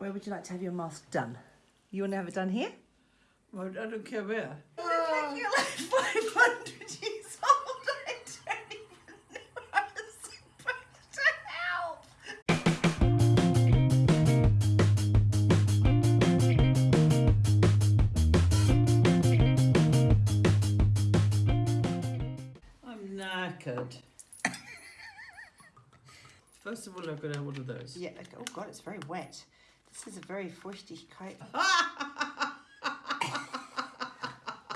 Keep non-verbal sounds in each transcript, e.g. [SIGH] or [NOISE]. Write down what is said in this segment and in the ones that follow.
Where would you like to have your mask done? You want to have it done here? Well, I don't care where. You look like you're like 500 years old. I don't even know how I'm supposed to help. I'm knackered. [LAUGHS] First of all, I've got to have one of those. Yeah, oh god, it's very wet. This is a very kite. [LAUGHS]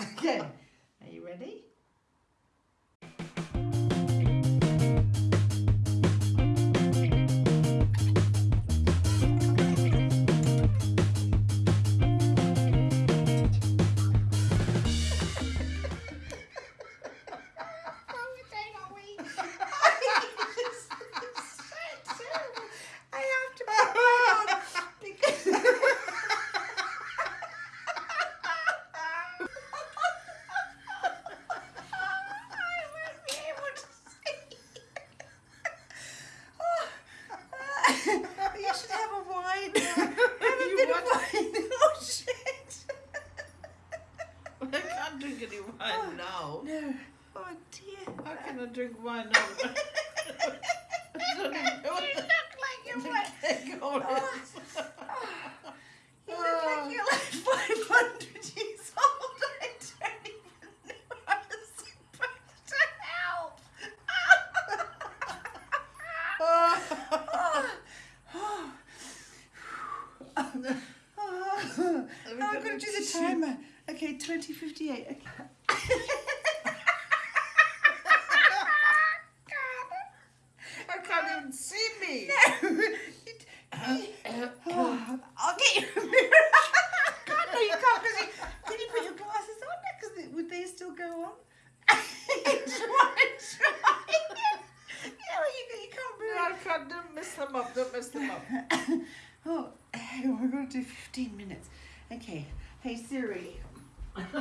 [LAUGHS] okay, are you ready? You bit want- of wine. Oh shit. I can't drink any wine oh, now. No. Oh dear. How can I drink wine now? [LAUGHS] [LAUGHS] I don't even know what You look like you're keg on is. Oh. You look like you're like [LAUGHS] 500 years old. I don't even know how I'm supposed to help. I'm going to do the timer. Okay, 2058. Okay. [LAUGHS] I can't even see me. [LAUGHS] Oh, I'll get you a mirror. God, no, you can't. 'cause you, can you put your glasses on? Because would they still go on? try, [LAUGHS] try. Yeah, well, you, you can't No. I can't. Don't mess them up. Don't mess them up. Oh, we're going to do 15 minutes. Okay. Hey, Siri. [LAUGHS] Set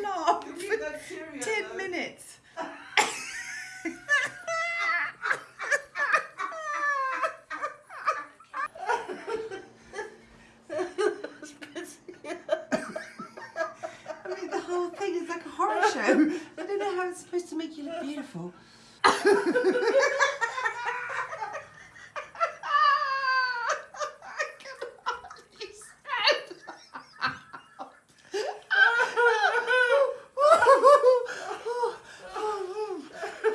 alarm for that 10 though. minutes. [LAUGHS] I mean, the whole thing is like a horror show. I don't know how it's supposed to make you look beautiful. I cannot Darling, my God.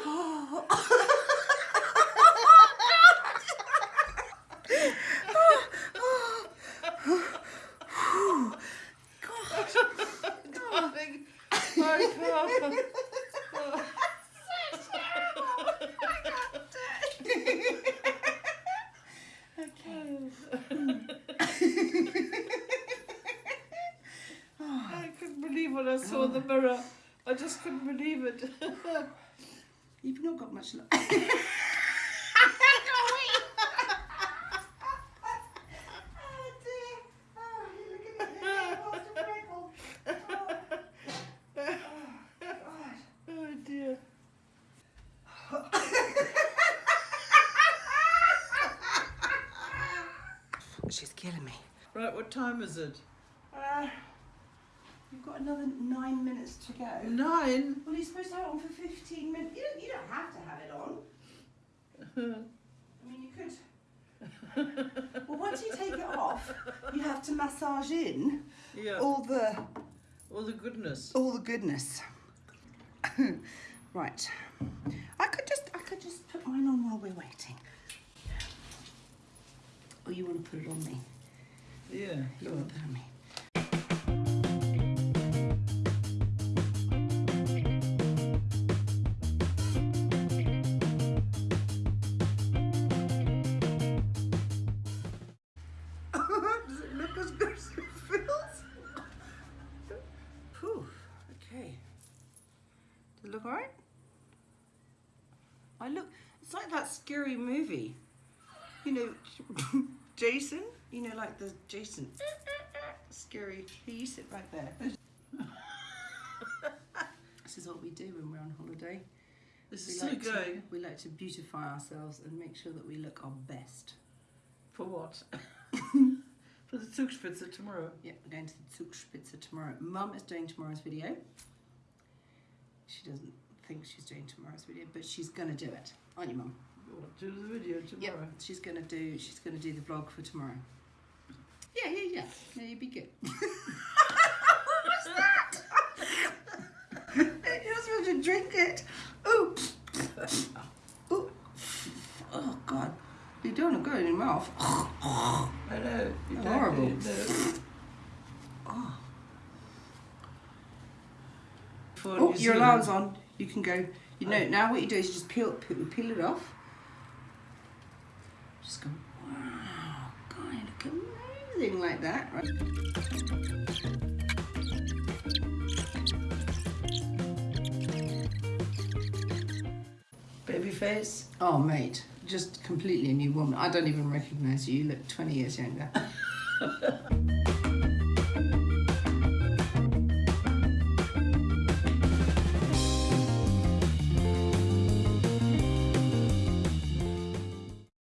Oh, I couldn't believe when I saw the mirror. I just couldn't believe it. [LAUGHS] You've not got much luck. oh. She's killing me. Right, what time is it? Uh, you've got another nine minutes to go. Nine? Well, you're supposed to have it on for 15 minutes. You don't, you don't have to have it on. I mean, you could. [LAUGHS] well, once you take it off, you have to massage in Yeah. all the All the goodness. all the goodness. [LAUGHS] right. I could just I could just put mine on while we're waiting. Or you want to put it on me? Yeah. You want on. to put it Does it look alright? I look, it's like that scary movie. You know, [LAUGHS] Jason, you know, like the Jason. Scary. Here, you sit right there. [LAUGHS] this is what we do when we're on holiday. This We is like, to, we like to beautify ourselves and make sure that we look our best. For what? [LAUGHS] For the Zugspitze tomorrow. Yeah, we're going to the Zugspitze tomorrow. Mum is doing tomorrow's video. She doesn't think she's doing tomorrow's video, but she's gonna do it, aren't you, Mum? Do the video tomorrow. Yeah, she's gonna do. She's gonna do the vlog for tomorrow. Yeah, yeah, yeah. Yeah, you'd be good. [LAUGHS] what was that? You're supposed to drink it. Ooh. Ooh. Oh God. You don't want to go in your mouth. I know. You Horrible. do it, no. Oh, For oh New your Zealand. alarm's on. You can go. You know, now what you do is you just peel, peel, peel it off. Just go, wow, God, you look amazing like that. Right? Baby face. Oh, mate, just completely a new woman. I don't even recognise you. You look 20 years younger. [LAUGHS]